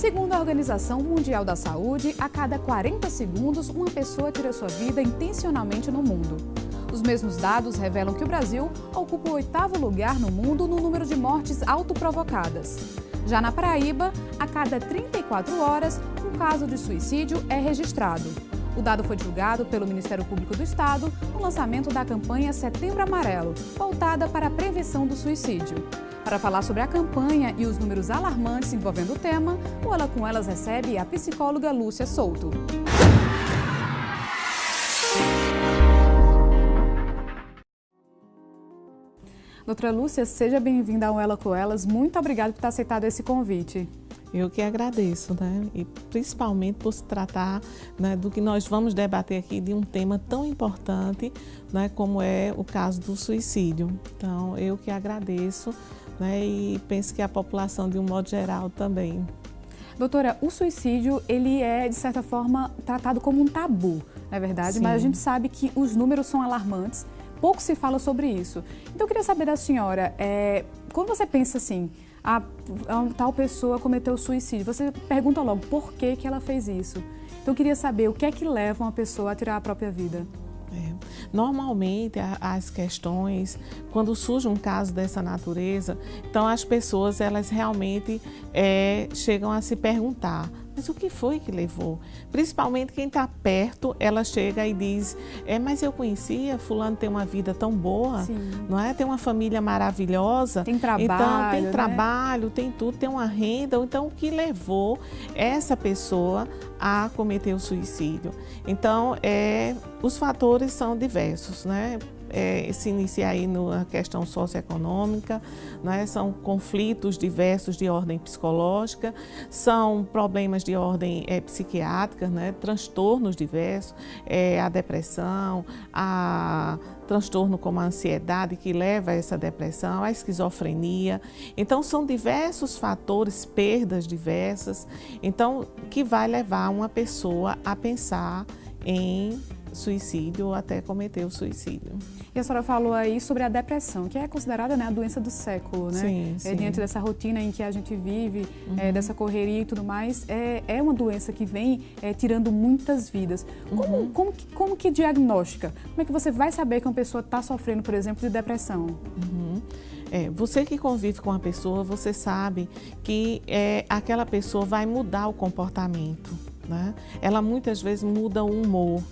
Segundo a Organização Mundial da Saúde, a cada 40 segundos uma pessoa tira sua vida intencionalmente no mundo. Os mesmos dados revelam que o Brasil ocupa o oitavo lugar no mundo no número de mortes autoprovocadas. Já na Paraíba, a cada 34 horas, um caso de suicídio é registrado. O dado foi divulgado pelo Ministério Público do Estado no lançamento da campanha Setembro Amarelo, voltada para a prevenção do suicídio. Para falar sobre a campanha e os números alarmantes envolvendo o tema, o Ela com Elas recebe a psicóloga Lúcia Souto. Doutora Lúcia, seja bem-vinda ao Ela com Elas. Muito obrigada por ter aceitado esse convite. Eu que agradeço, né? E principalmente por se tratar né, do que nós vamos debater aqui de um tema tão importante, né, como é o caso do suicídio. Então, eu que agradeço né, e penso que a população, de um modo geral, também. Doutora, o suicídio, ele é, de certa forma, tratado como um tabu, não é verdade? Sim. Mas a gente sabe que os números são alarmantes, pouco se fala sobre isso. Então, eu queria saber da senhora, é, quando você pensa assim, a, a tal pessoa cometeu suicídio, você pergunta logo por que, que ela fez isso. Então, eu queria saber o que é que leva uma pessoa a tirar a própria vida. Normalmente, as questões, quando surge um caso dessa natureza, então as pessoas elas realmente é, chegam a se perguntar mas o que foi que levou? Principalmente quem está perto, ela chega e diz, é, mas eu conhecia, fulano tem uma vida tão boa, Sim. não é? Tem uma família maravilhosa. Tem trabalho, Então, tem né? trabalho, tem tudo, tem uma renda. Então, o que levou essa pessoa a cometer o suicídio? Então, é, os fatores são diversos, né? É, se inicia aí na questão socioeconômica, né? são conflitos diversos de ordem psicológica, são problemas de ordem é, psiquiátrica, né? transtornos diversos, é, a depressão, a transtorno como a ansiedade que leva a essa depressão, a esquizofrenia. Então são diversos fatores, perdas diversas, então que vai levar uma pessoa a pensar em suicídio ou até cometer o suicídio. E a senhora falou aí sobre a depressão, que é considerada né, a doença do século, né? Sim, sim. É, diante dessa rotina em que a gente vive, uhum. é, dessa correria e tudo mais, é, é uma doença que vem é, tirando muitas vidas. Como, uhum. como, que, como que diagnostica? Como é que você vai saber que uma pessoa está sofrendo, por exemplo, de depressão? Uhum. É, você que convive com a pessoa, você sabe que é, aquela pessoa vai mudar o comportamento. Né? Ela muitas vezes muda o humor.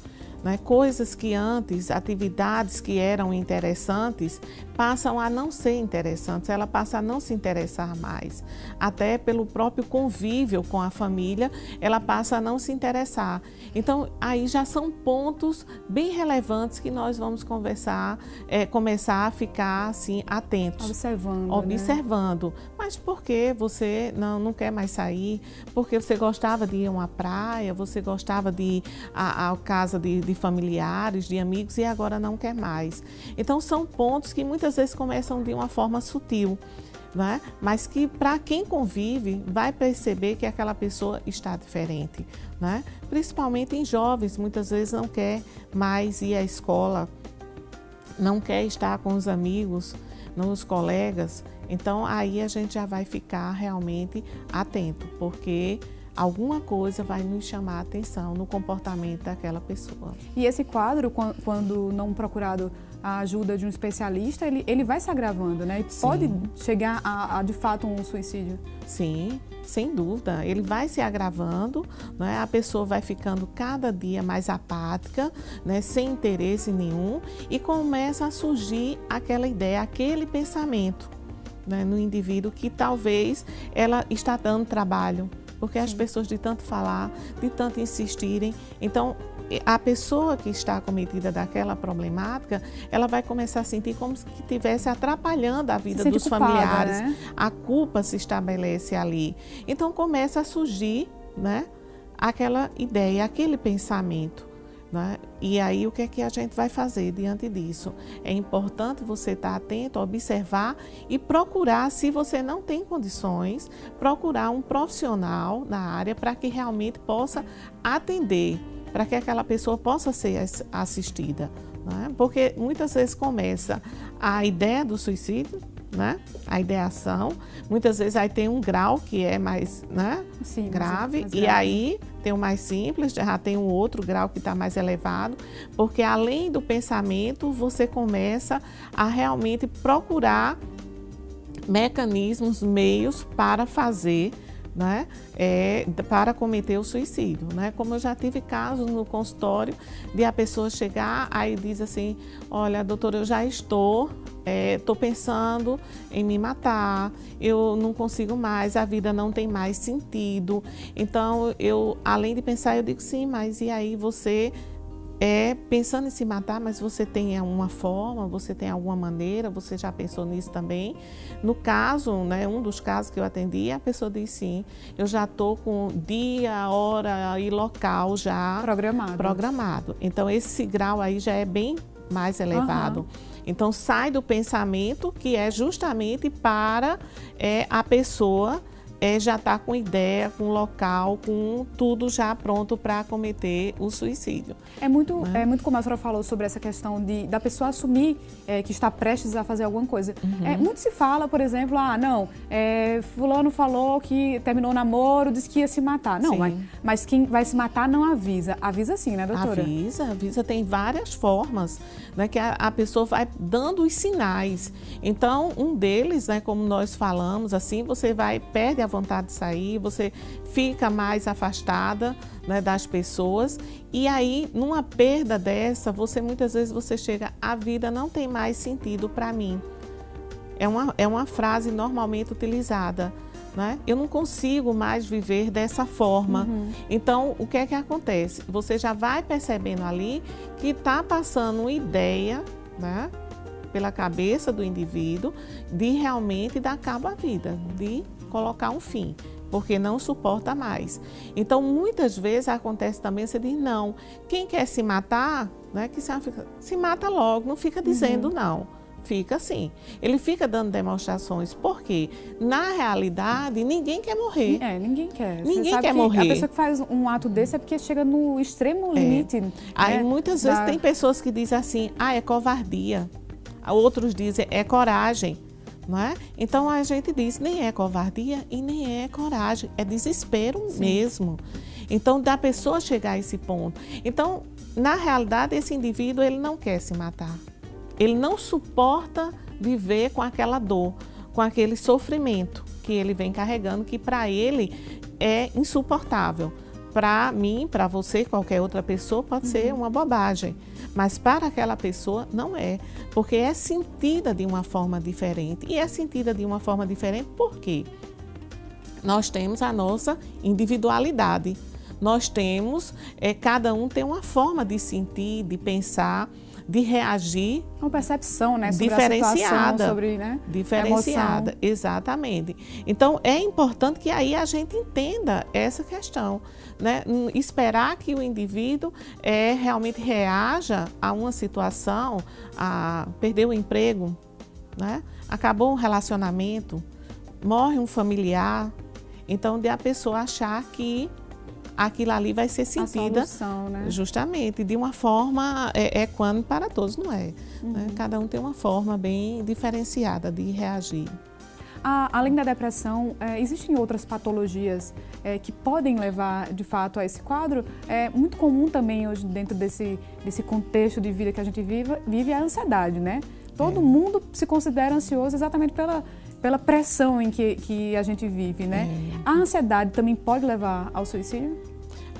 Né? Coisas que antes, atividades que eram interessantes, passam a não ser interessantes, ela passa a não se interessar mais. Até pelo próprio convívio com a família, ela passa a não se interessar. Então, aí já são pontos bem relevantes que nós vamos conversar, é, começar a ficar assim atentos. Observando. Observando. Né? Mas por que você não, não quer mais sair? Porque você gostava de ir a uma praia, você gostava de ir à casa de de familiares, de amigos e agora não quer mais. Então são pontos que muitas vezes começam de uma forma sutil. Né? mas que para quem convive vai perceber que aquela pessoa está diferente, né? principalmente em jovens, muitas vezes não quer mais ir à escola, não quer estar com os amigos, os colegas, então aí a gente já vai ficar realmente atento, porque alguma coisa vai nos chamar a atenção no comportamento daquela pessoa. E esse quadro, quando não procurado a ajuda de um especialista, ele, ele vai se agravando, né? E pode chegar a, a, de fato, um suicídio. Sim, sem dúvida. Ele vai se agravando, né? a pessoa vai ficando cada dia mais apática, né? sem interesse nenhum, e começa a surgir aquela ideia, aquele pensamento né? no indivíduo que talvez ela está dando trabalho, porque Sim. as pessoas de tanto falar, de tanto insistirem, então a pessoa que está acometida daquela problemática, ela vai começar a sentir como se estivesse atrapalhando a vida dos culpada, familiares. Né? A culpa se estabelece ali. Então começa a surgir, né, aquela ideia, aquele pensamento. Né? E aí o que é que a gente vai fazer diante disso? É importante você estar atento, observar e procurar, se você não tem condições, procurar um profissional na área para que realmente possa atender, para que aquela pessoa possa ser assistida. Né? Porque muitas vezes começa a ideia do suicídio, né? A ideação, muitas vezes aí tem um grau que é mais, né? Sim, grave, mais, mais grave. e aí tem o mais simples, já tem um outro grau que está mais elevado, porque além do pensamento, você começa a realmente procurar mecanismos, meios para fazer né, é, para cometer o suicídio. Né? Como eu já tive casos no consultório de a pessoa chegar, aí diz assim, olha, doutora, eu já estou, estou é, pensando em me matar, eu não consigo mais, a vida não tem mais sentido. Então, eu, além de pensar, eu digo sim, mas e aí você é pensando em se matar, mas você tem alguma forma, você tem alguma maneira, você já pensou nisso também? No caso, né, um dos casos que eu atendi, a pessoa disse sim, eu já estou com dia, hora e local já programado. programado. Então esse grau aí já é bem mais elevado. Uhum. Então sai do pensamento que é justamente para é, a pessoa é já estar tá com ideia, com local, com tudo já pronto para cometer o suicídio. É muito, né? é muito como a senhora falou sobre essa questão de, da pessoa assumir é, que está prestes a fazer alguma coisa. Uhum. É, muito se fala, por exemplo, ah, não, é, fulano falou que terminou o namoro, disse que ia se matar. Não, mas, mas quem vai se matar não avisa. Avisa sim, né, doutora? Avisa, avisa. Tem várias formas né, que a, a pessoa vai dando os sinais. Então, um deles, né, como nós falamos, assim, você vai, perde a vontade de sair, você fica mais afastada né, das pessoas e aí numa perda dessa, você muitas vezes você chega, a vida não tem mais sentido para mim. É uma, é uma frase normalmente utilizada. Né? Eu não consigo mais viver dessa forma. Uhum. Então, o que é que acontece? Você já vai percebendo ali que está passando uma ideia, né? pela cabeça do indivíduo de realmente dar cabo à vida, de colocar um fim, porque não suporta mais. Então, muitas vezes acontece também, você diz, não, quem quer se matar, né, que se, se mata logo, não fica dizendo uhum. não. Fica assim. Ele fica dando demonstrações, porque na realidade ninguém quer morrer. É, ninguém quer. Ninguém quer que morrer. A pessoa que faz um ato desse é porque chega no extremo é. limite. Aí né, muitas vezes tem pessoas que dizem assim, ah, é covardia. Outros dizem, é coragem. É? Então a gente diz, nem é covardia e nem é coragem, é desespero Sim. mesmo. Então da pessoa chegar a esse ponto. Então, na realidade, esse indivíduo ele não quer se matar. Ele não suporta viver com aquela dor, com aquele sofrimento que ele vem carregando, que para ele é insuportável. Para mim, para você, qualquer outra pessoa, pode uhum. ser uma bobagem. Mas para aquela pessoa não é, porque é sentida de uma forma diferente. E é sentida de uma forma diferente por quê? Nós temos a nossa individualidade. Nós temos, é, cada um tem uma forma de sentir, de pensar, de reagir. Uma percepção, né? Sobre diferenciada. Sobre, né? Diferenciada, exatamente. Então, é importante que aí a gente entenda essa questão. Né? Esperar que o indivíduo é, realmente reaja a uma situação, a perder o emprego, né? acabou um relacionamento, morre um familiar. Então, de a pessoa achar que aquilo ali vai ser sentida solução, né? justamente de uma forma é, equânime para todos, não é? Uhum. Né? Cada um tem uma forma bem diferenciada de reagir. Ah, além da depressão, é, existem outras patologias é, que podem levar, de fato, a esse quadro? É muito comum também hoje, dentro desse, desse contexto de vida que a gente vive, vive a ansiedade, né? Todo é. mundo se considera ansioso exatamente pela, pela pressão em que, que a gente vive, né? É. A ansiedade também pode levar ao suicídio?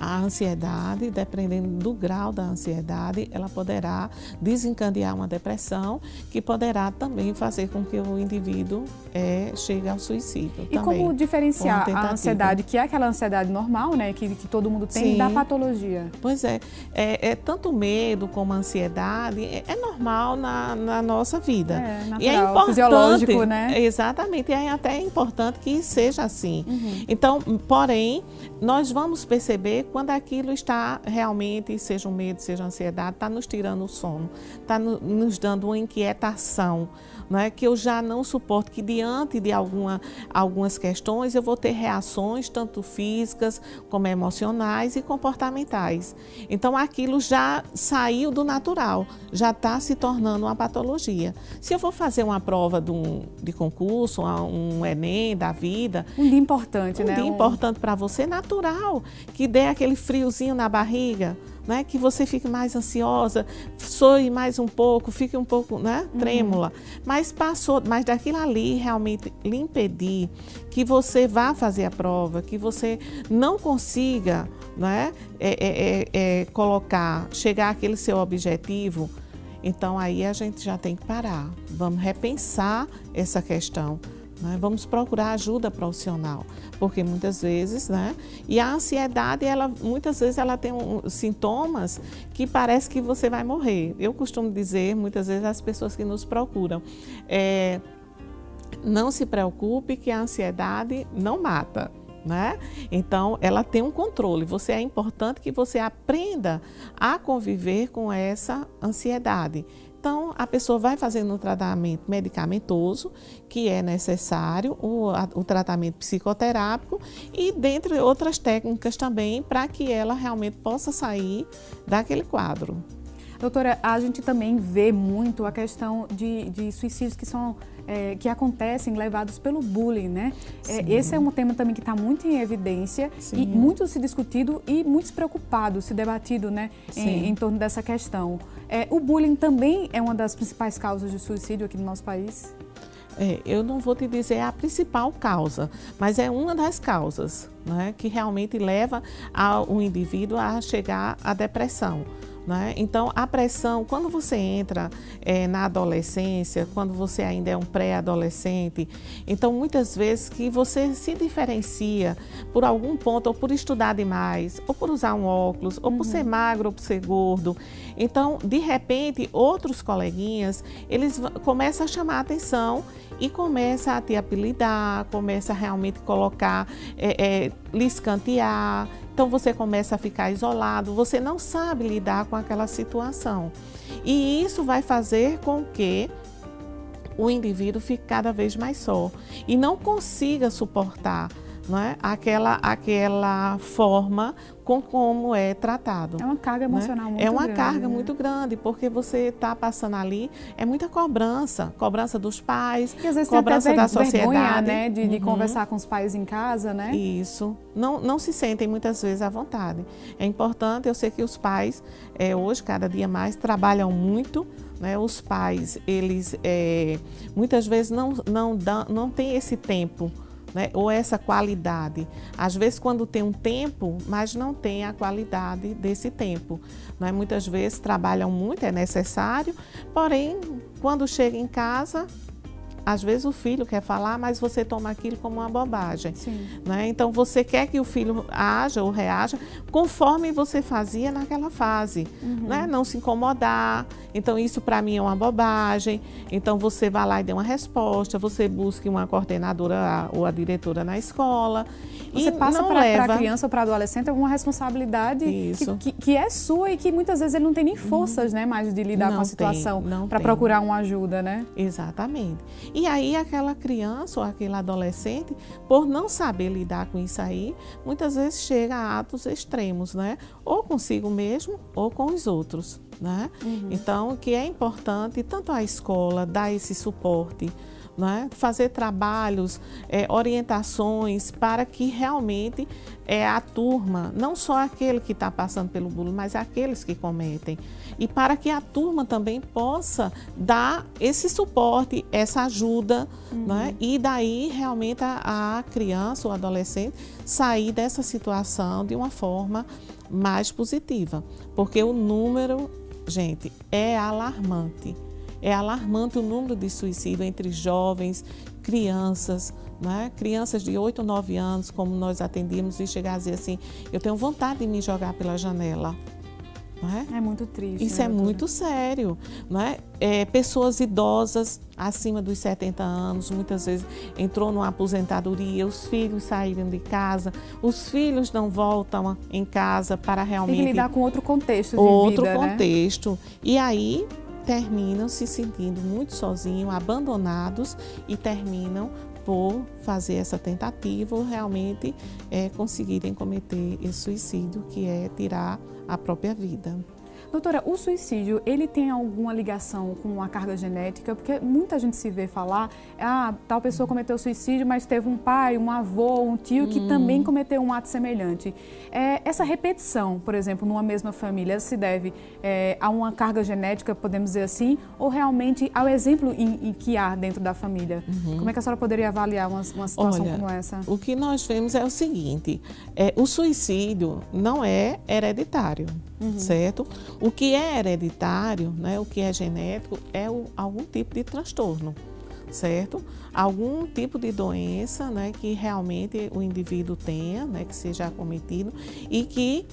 A ansiedade, dependendo do grau da ansiedade, ela poderá desencadear uma depressão, que poderá também fazer com que o indivíduo é, chegue ao suicídio. E também, como diferenciar a ansiedade, que é aquela ansiedade normal, né, que, que todo mundo tem, Sim. da patologia? Pois é, é, é tanto medo como ansiedade, é, é normal na, na, nossa vida. É, natural, e é importante, fisiológico, né? Exatamente, e é até importante que seja assim. Uhum. Então, porém, nós vamos perceber quando aquilo está realmente, seja o medo, seja ansiedade, está nos tirando o sono, está no, nos dando uma inquietação, não é? que eu já não suporto, que diante de alguma, algumas questões eu vou ter reações, tanto físicas como emocionais e comportamentais. Então aquilo já saiu do natural, já está se tornando uma patologia. Se eu vou fazer uma prova de, um, de concurso, um Enem da vida. Um dia importante, um né? Um dia importante para você, natural, que dê aquele friozinho na barriga né? que você fique mais ansiosa, soe mais um pouco, fique um pouco né? Uhum. trêmula. Uhum. Mas passou, mas daquilo ali realmente lhe impedir que você vá fazer a prova, que você não consiga né? É, é, é, é colocar, chegar àquele seu objetivo, então aí a gente já tem que parar. Vamos repensar essa questão. Né? Vamos procurar ajuda profissional, porque muitas vezes, né? E a ansiedade, ela muitas vezes ela tem um, sintomas que parece que você vai morrer. Eu costumo dizer, muitas vezes, às pessoas que nos procuram, é, não se preocupe que a ansiedade não mata. Né? Então, ela tem um controle. Você é importante que você aprenda a conviver com essa ansiedade. Então, a pessoa vai fazendo um tratamento medicamentoso, que é necessário, o, a, o tratamento psicoterápico e dentre outras técnicas também, para que ela realmente possa sair daquele quadro. Doutora, a gente também vê muito a questão de, de suicídios que são é, que acontecem levados pelo bullying, né? É, esse é um tema também que está muito em evidência Sim. e muito se discutido e muito se preocupado, se debatido, né, em, em, torno dessa questão. É, o bullying também é uma das principais causas de suicídio aqui no nosso país? É, eu não vou te dizer a principal causa, mas é uma das causas né, que realmente leva o indivíduo a chegar à depressão. Né? Então, a pressão, quando você entra é, na adolescência, quando você ainda é um pré-adolescente, então muitas vezes que você se diferencia por algum ponto, ou por estudar demais, ou por usar um óculos, ou por ser uhum. magro, ou por ser gordo. Então, de repente, outros coleguinhas, eles começam a chamar a atenção e começa a te apelidar, começa a realmente colocar, é, é, lhe escantear, então você começa a ficar isolado, você não sabe lidar com aquela situação. E isso vai fazer com que o indivíduo fique cada vez mais só e não consiga suportar não é? aquela, aquela forma com como é tratado. É uma carga né? emocional né? muito grande. É uma grande, carga né? muito grande, porque você está passando ali, é muita cobrança, cobrança dos pais, e às vezes cobrança da sociedade. Vergonha, né, de, de uhum. conversar com os pais em casa, né? Isso. Não, não se sentem muitas vezes à vontade. É importante, eu sei que os pais, é, hoje, cada dia mais, trabalham muito, né? Os pais, eles é, muitas vezes não, não, dão, não têm esse tempo né? ou essa qualidade. Às vezes, quando tem um tempo, mas não tem a qualidade desse tempo. Né? Muitas vezes trabalham muito, é necessário, porém, quando chega em casa, às vezes o filho quer falar, mas você toma aquilo como uma bobagem. Né? Então você quer que o filho haja ou reaja conforme você fazia naquela fase. Uhum. Né? Não se incomodar. Então isso para mim é uma bobagem. Então você vai lá e dê uma resposta, você busque uma coordenadora ou a diretora na escola. Você passa para a criança ou para adolescente alguma responsabilidade que, que, que, é sua e que muitas vezes ele não tem nem forças né, mais de lidar não com a situação para procurar uma ajuda, né? Exatamente. E aí aquela criança ou aquele adolescente, por não saber lidar com isso aí, muitas vezes chega a atos extremos, né? Ou consigo mesmo ou com os outros, né? Uhum. Então, que é importante tanto a escola dar esse suporte, né? fazer trabalhos, é, orientações para que realmente é, a turma, não só aquele que está passando pelo bullying, mas aqueles que cometem. E para que a turma também possa dar esse suporte, essa ajuda, uhum. né? e daí realmente a, a criança ou adolescente sair dessa situação de uma forma mais positiva. Porque o número, gente, é alarmante. É alarmante o número de suicídio entre jovens, crianças, né? crianças de 8 ou 9 anos, como nós atendíamos, e chegar a dizer assim: eu tenho vontade de me jogar pela janela. É? é? muito triste. Isso né, é muito sério. Não é? é? Pessoas idosas, acima dos 70 anos, muitas vezes entrou numa aposentadoria, os filhos saíram de casa, os filhos não voltam em casa para realmente. Tem que lidar com outro contexto. De outro vida, né? contexto. Né? E aí terminam se sentindo muito sozinhos, abandonados e terminam por fazer essa tentativa ou realmente é, conseguirem cometer esse suicídio, que é tirar a própria vida. Doutora, o suicídio, ele tem alguma ligação com a carga genética? Porque muita gente se vê falar, ah, tal pessoa cometeu suicídio, mas teve um pai, um avô, um tio que hum. também cometeu um ato semelhante. É, essa repetição, por exemplo, numa mesma família, se deve é, a uma carga genética, podemos dizer assim, ou realmente ao exemplo em, em que há dentro da família? Uhum. Como é que a senhora poderia avaliar uma, uma situação Olha, como essa? O que nós vemos é o seguinte, é, o suicídio não é hereditário, uhum. certo? O que é hereditário, né, o que é genético, é o, algum tipo de transtorno, certo? Algum tipo de doença né, que realmente o indivíduo tenha, né, que seja acometido e que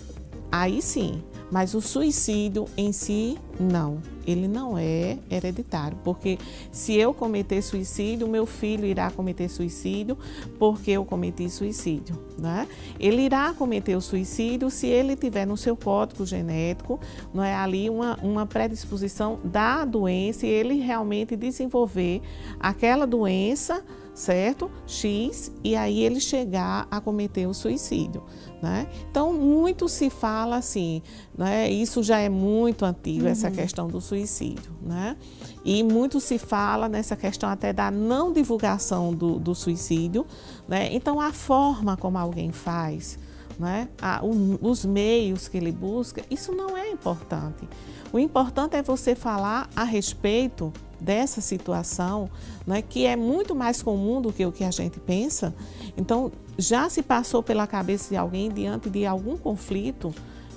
aí sim mas o suicídio em si, não. Ele não é hereditário, porque se eu cometer suicídio, meu filho irá cometer suicídio porque eu cometi suicídio. Né? Ele irá cometer o suicídio se ele tiver no seu código genético não é, ali uma, uma predisposição da doença e ele realmente desenvolver aquela doença certo? X, e aí ele chegar a cometer o suicídio. Né? Então, muito se fala assim, né? isso já é muito antigo, uhum. essa questão do suicídio. Né? E muito se fala nessa questão até da não divulgação do, do suicídio. Né? Então, a forma como alguém faz, né? A, o, os meios que ele busca, isso não é importante. O importante é você falar a respeito dessa situação, né, que é muito mais comum do que o que a gente pensa. Então, já se passou pela cabeça de alguém diante de algum conflito,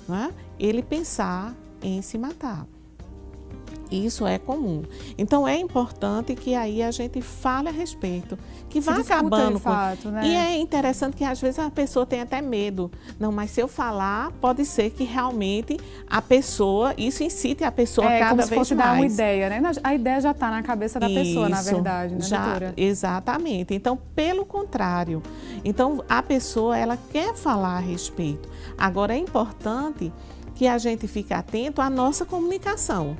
né, ele pensar em se matar. Isso é comum. Então é importante que aí a gente fale a respeito, que vá acabando com... fato, né? E é interessante que às vezes a pessoa tem até medo. Não, mas se eu falar, pode ser que realmente a pessoa, isso incite a pessoa é, cada como se vez fosse mais. dar uma ideia, né? A ideia já está na cabeça da isso, pessoa, na verdade, né, já, doutora? Exatamente. Então, pelo contrário. Então, a pessoa, ela quer falar a respeito. Agora, é importante que a gente fique atento à nossa comunicação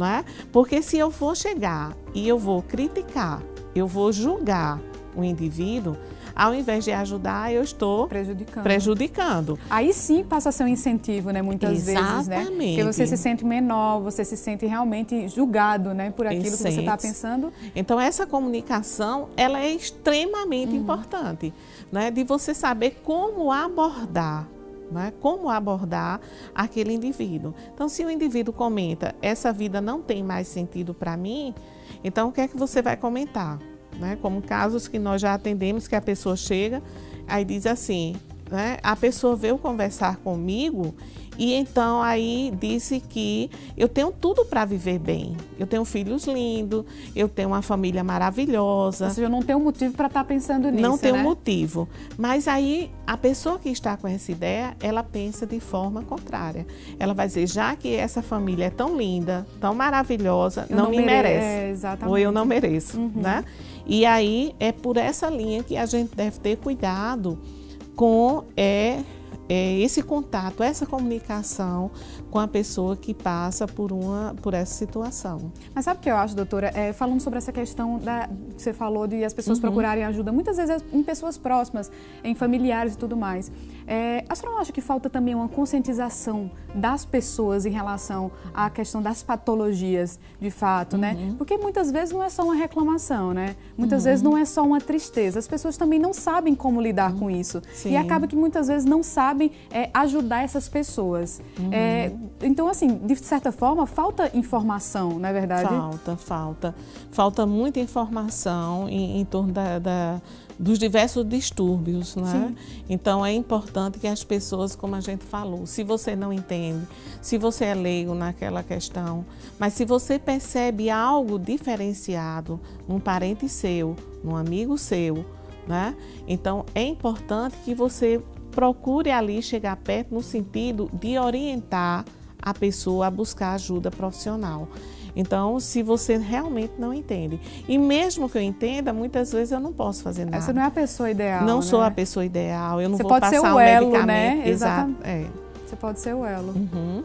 é? Porque se eu vou chegar e eu vou criticar, eu vou julgar o indivíduo, ao invés de ajudar, eu estou prejudicando. prejudicando. Aí sim passa a ser um incentivo, né? Muitas Exatamente. vezes, né? Porque você se sente menor, você se sente realmente julgado, né? Por aquilo que você está pensando. Então essa comunicação, ela é extremamente uhum. importante, né? De você saber como abordar né? como abordar aquele indivíduo. Então, se o indivíduo comenta, essa vida não tem mais sentido para mim, então o que é que você vai comentar? Né? Como casos que nós já atendemos, que a pessoa chega, aí diz assim, né? a pessoa veio conversar comigo e então aí disse que eu tenho tudo para viver bem. Eu tenho filhos lindos, eu tenho uma família maravilhosa. Ou seja, eu não tenho motivo para estar tá pensando nisso, Não tenho né? motivo. Mas aí a pessoa que está com essa ideia, ela pensa de forma contrária. Ela vai dizer, já que essa família é tão linda, tão maravilhosa, não, não, me mere merece. É. Ou eu não mereço, uhum. né? E aí é por essa linha que a gente deve ter cuidado com é, é, esse contato, essa comunicação com a pessoa que passa por, uma, por essa situação. Mas sabe o que eu acho, doutora? É, falando sobre essa questão da, que você falou de as pessoas uhum. procurarem ajuda, muitas vezes em pessoas próximas, em familiares e tudo mais. É, a senhora não acha que falta também uma conscientização das pessoas em relação à questão das patologias, de fato, né? uhum. né? Porque muitas vezes não é só uma reclamação, né? Muitas uhum. vezes não é só uma tristeza. As pessoas também não sabem como lidar com isso. Sim. E acaba que muitas vezes não sabem é, ajudar essas pessoas. Uhum. É, então, assim, de certa forma, falta informação, não é verdade? Falta, falta. Falta muita informação em, em torno da, da, dos diversos distúrbios, né? Então, é importante que as pessoas, como a gente falou, se você não entende, se você é leigo naquela questão, mas se você percebe algo diferenciado num parente seu, num amigo seu, né? Então, é importante que você procure ali chegar perto no sentido de orientar a pessoa a buscar ajuda profissional. Então, se você realmente não entende, e mesmo que eu entenda, muitas vezes eu não posso fazer nada. Você não é a pessoa ideal. Não né? sou a pessoa ideal, eu não você vou pode passar ser o um elo, medicamento. né? Exato. É. Você pode ser o elo. Uhum.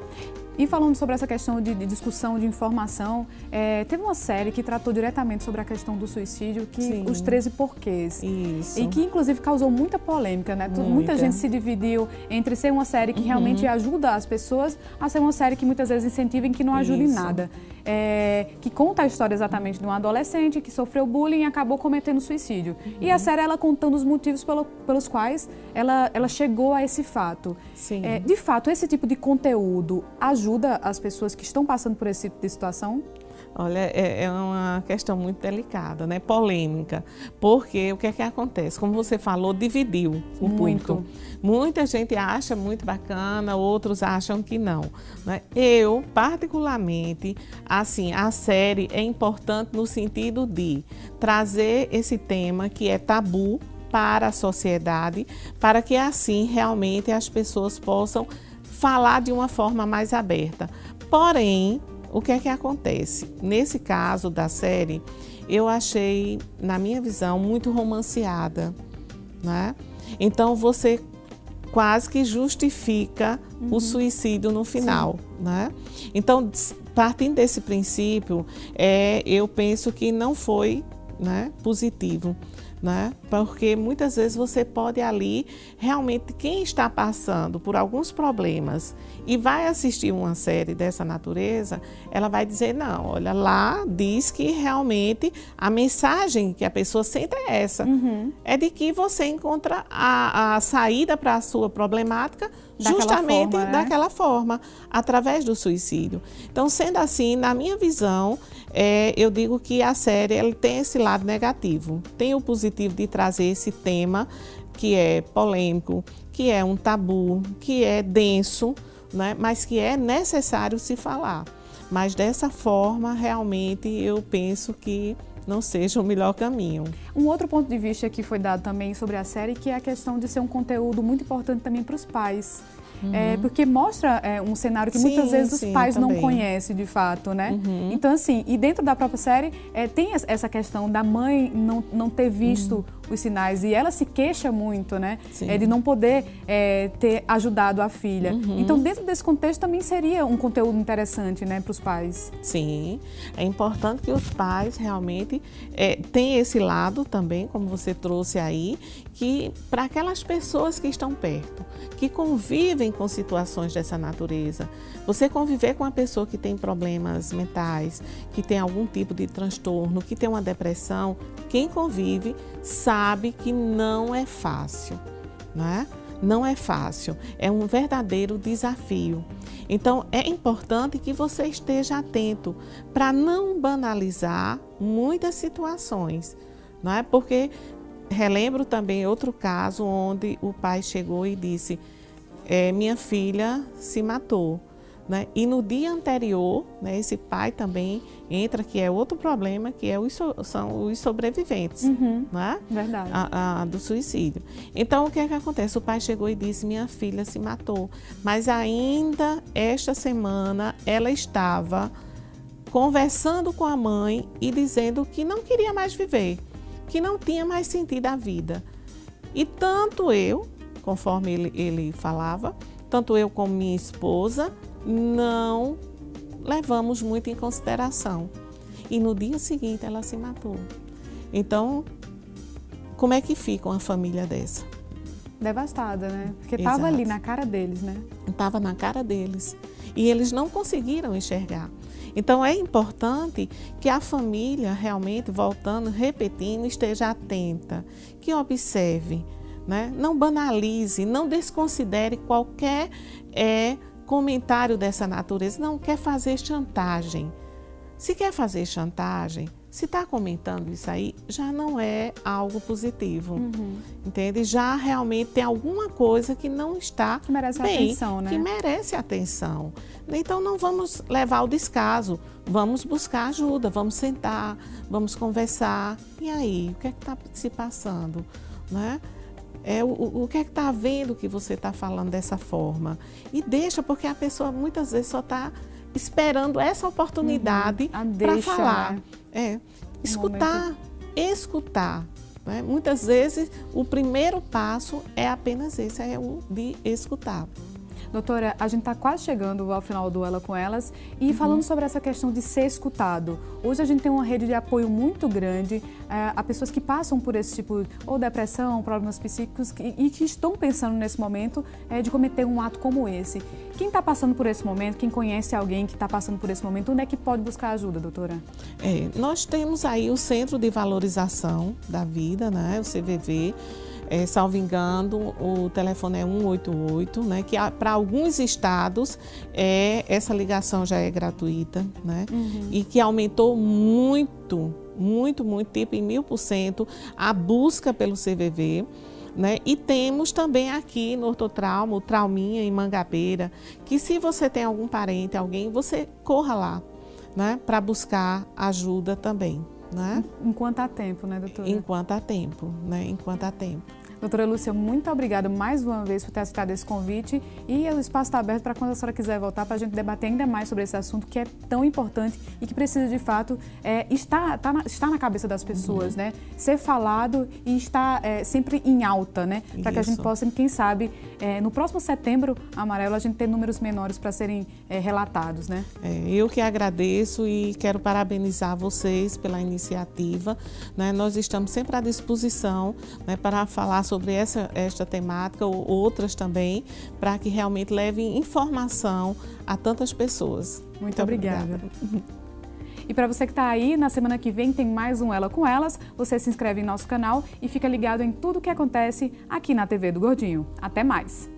E falando sobre essa questão de, de discussão, de informação, é, teve uma série que tratou diretamente sobre a questão do suicídio, que Sim. os 13 porquês. Isso. E que inclusive causou muita polêmica, né? Muita Muita. gente se dividiu entre ser uma série que Uhum. realmente ajuda as pessoas a ser uma série que muitas vezes incentiva e que não ajuda em Isso. nada. É, que conta a história exatamente de um adolescente que sofreu bullying e acabou cometendo suicídio. E Uhum. a série ela contando os motivos pelo- pelos quais ela, ela chegou a esse fato. Sim. É, de fato, esse tipo de conteúdo ajuda as pessoas que estão passando por esse tipo de situação? Olha, é, é uma questão muito delicada, né? Polêmica. Porque o que é que acontece? Como você falou, dividiu o Muito. público. Muita gente acha muito bacana, outros acham que não. né? Eu, particularmente, assim, a série é importante no sentido de trazer esse tema que é tabu para a sociedade, para que assim realmente as pessoas possam falar de uma forma mais aberta. Porém, o que é que acontece? Nesse caso da série, eu achei, na minha visão, muito romanceada, né? Então você quase que justifica o suicídio no final, né? Então, partindo desse princípio, é, eu penso que não foi né, positivo. Né? Porque muitas vezes você pode ali, realmente, quem está passando por alguns problemas e vai assistir uma série dessa natureza, ela vai dizer: não, olha, lá diz que realmente a mensagem que a pessoa sente é essa: é de que você encontra a, a saída para a sua problemática Daquela justamente forma, né? daquela forma, através do suicídio. Então, sendo assim, na minha visão, é, eu digo que a série ela tem esse lado negativo. Tem o positivo de trazer esse tema que é polêmico, que é um tabu, que é denso, né? mas que é necessário se falar. Mas dessa forma, realmente, eu penso que não seja o melhor caminho. Um outro ponto de vista que foi dado também sobre a série, que é a questão de ser um conteúdo muito importante também para os pais. É, porque mostra é, um cenário que Uhum. Sim, muitas vezes os sim, pais não também. conhecem de fato, né? Uhum. Então, assim, e dentro da própria série é, tem es- essa questão da mãe não, não ter visto os sinais e ela se queixa muito, né? Sim. É, de não poder é, ter ajudado a filha. Uhum. Então, dentro desse contexto também seria um conteúdo interessante, né, para os pais. Sim, é importante que os pais realmente é, tenham esse lado também, como você trouxe aí, que para aquelas pessoas que estão perto, que convivem com situações dessa natureza, você conviver com uma pessoa que tem problemas mentais, que tem algum tipo de transtorno, que tem uma depressão, quem convive sabe que não é fácil, né? Não é fácil, é um verdadeiro desafio. Então é importante que você esteja atento para não banalizar muitas situações, não é? Porque relembro também outro caso onde o pai chegou e disse: "É, minha filha se matou. Né? E no dia anterior, né, esse pai também entra, que é outro problema, que é os so- são os sobreviventes. Né? Verdade. a- a- do suicídio. Então, o que é que acontece? O pai chegou e disse: Minha filha se matou. Mas ainda esta semana ela estava conversando com a mãe e dizendo que não queria mais viver, que não tinha mais sentido a vida. E tanto eu, conforme ele, ele falava, tanto eu como minha esposa, não levamos muito em consideração. E no dia seguinte ela se matou. Então, como é que fica uma família dessa? Devastada, né? Porque estava ali na cara deles, né? Estava na cara deles. E eles não conseguiram enxergar. Então é importante que a família realmente, voltando, repetindo, esteja atenta, que observe, né? não banalize, não desconsidere qualquer é, comentário dessa natureza. Não quer fazer chantagem. Se quer fazer chantagem, se está comentando isso aí, já não é algo positivo. Entende? Já realmente tem alguma coisa que não está Que merece bem, atenção, né? que merece atenção. Então não vamos levar ao descaso, vamos buscar ajuda, vamos sentar, vamos conversar. E aí, o que é que está se passando? Né? É, o, o que é que está vendo que você está falando dessa forma? E deixa, porque a pessoa muitas vezes só está esperando essa oportunidade uhum. para falar. Né? É, escutar, um escutar. Né? Muitas vezes o primeiro passo é apenas esse, é o de escutar. Doutora, a gente está quase chegando ao final do Ela com Elas e uhum. falando sobre essa questão de ser escutado. Hoje a gente tem uma rede de apoio muito grande é, a pessoas que passam por esse tipo, ou depressão, problemas psíquicos que, e que estão pensando nesse momento é, de cometer um ato como esse. Quem está passando por esse momento, quem conhece alguém que está passando por esse momento, onde é que pode buscar ajuda, doutora? É, nós temos aí o Centro de Valorização da Vida, né, o CVV, é, salvo engano, o telefone é 188, né? Que para alguns estados é, essa ligação já é gratuita, né? Uhum. E que aumentou muito, muito, muito, tipo em mil por cento, a busca pelo CVV. Né? E temos também aqui no Ortotrauma, o Trauminha em Mangabeira, que se você tem algum parente, alguém, você corra lá, né? Para buscar ajuda também. Né? Enquanto há tempo, né, doutora? Enquanto há tempo, né? Enquanto há tempo. Doutora Lúcia, muito obrigada mais uma vez por ter aceitado esse convite e o espaço está aberto para quando a senhora quiser voltar para a gente debater ainda mais sobre esse assunto que é tão importante e que precisa de fato é, estar, tá na, estar na cabeça das pessoas, uhum. né? Ser falado e estar é, sempre em alta, né? Para que a gente possa, quem sabe, é, no próximo setembro amarelo a gente ter números menores para serem é, relatados, né? É, eu que agradeço e quero parabenizar vocês pela iniciativa. Né? Nós estamos sempre à disposição né, para falar sobre essa, esta temática ou outras também, para que realmente levem informação a tantas pessoas. Muito, Muito obrigada. obrigada. E para você que está aí, na semana que vem tem mais um Ela com Elas. Você se inscreve em nosso canal e fica ligado em tudo o que acontece aqui na TV do Gordinho. Até mais!